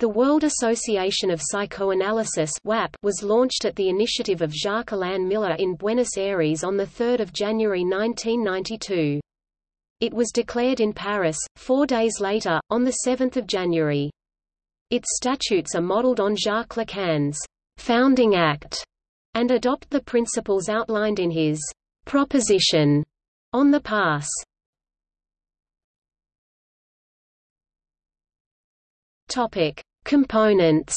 The World Association of Psychoanalysis was launched at the initiative of Jacques-Alain Miller in Buenos Aires on 3 January 1992. It was declared in Paris, four days later, on 7 January. Its statutes are modeled on Jacques Lacan's «Founding Act» and adopt the principles outlined in his «proposition» on the pass. Topic: Components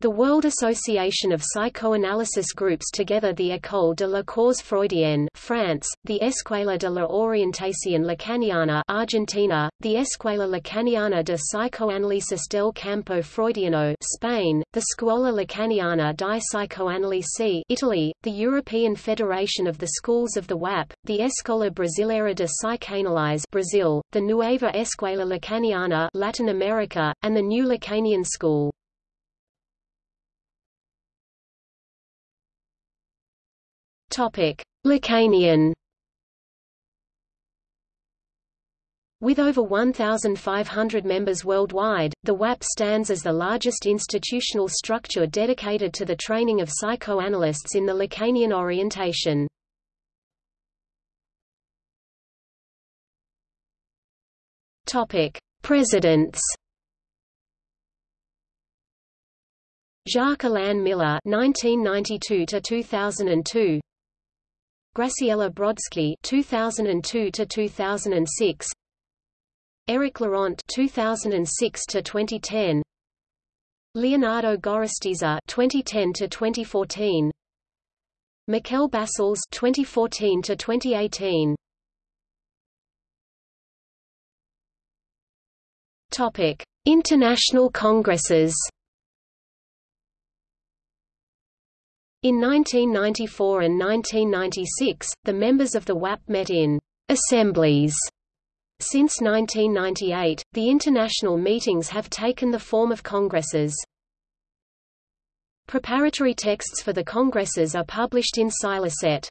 The World Association of Psychoanalysis groups together the École de la Cause Freudienne France, the Escuela de la Orientación Lacaniana Argentina, the Escuela Lacaniana de Psicoanálisis del Campo Freudiano Spain, the Scuola Lacaniana di Psicoanalisi Italy, the European Federation of the Schools of the WAP, the Escola Brasileira de Psicanálise Brazil, the Nueva Escuela Lacaniana Latin America, and the New Lacanian School. Topic: Lacanian. With over 1,500 members worldwide, the WAP stands as the largest institutional structure dedicated to the training of psychoanalysts in the Lacanian orientation. Presidents. Jacques Alain Miller (1992–2002), Graciela Brodsky 2002 to 2006 Eric Laurent 2006 to 2010 Leonardo Gorostiza 2010 to 2014 Miquel Bassols 2014 to 2018 Topic International Congresses In 1994 and 1996, the members of the WAP met in assemblies. Since 1998, the international meetings have taken the form of congresses. Preparatory texts for the congresses are published in Scilicet.